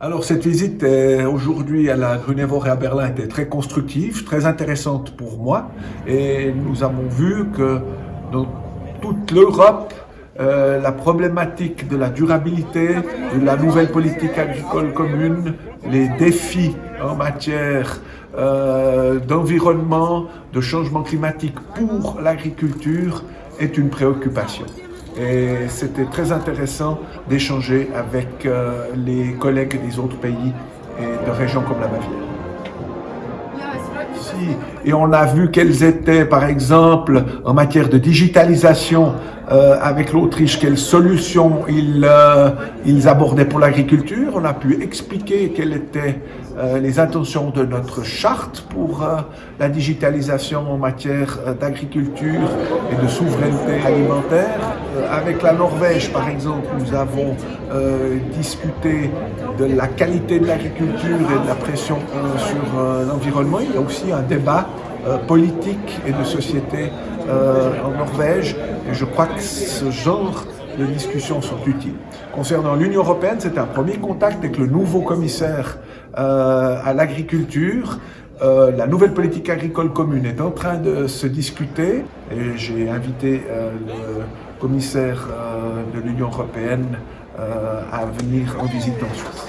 Alors cette visite aujourd'hui à la Grunewald et à Berlin était très constructive, très intéressante pour moi et nous avons vu que dans toute l'Europe, euh, la problématique de la durabilité, de la nouvelle politique agricole commune, les défis en matière euh, d'environnement, de changement climatique pour l'agriculture est une préoccupation. Et c'était très intéressant d'échanger avec euh, les collègues des autres pays et de régions comme la Bavière. Et on a vu quelles étaient, par exemple, en matière de digitalisation, euh, avec l'Autriche, quelles solutions ils, euh, ils abordaient pour l'agriculture? On a pu expliquer quelles étaient euh, les intentions de notre charte pour la digitalisation en matière d'agriculture et de souveraineté alimentaire. avec la Norvège, par exemple, nous avons discuté de la qualité de l'agriculture et de la pression sur l'environnement. Il y a aussi un débat politique et de société en Norvège et je crois que ce genre de discussions sont utiles. Concernant l'Union européenne, c'est un premier contact avec le nouveau commissaire euh, à l'agriculture. Euh, la nouvelle politique agricole commune est en train de se discuter et j'ai invité euh, le commissaire de l'Union européenne à venir en visite en Suisse.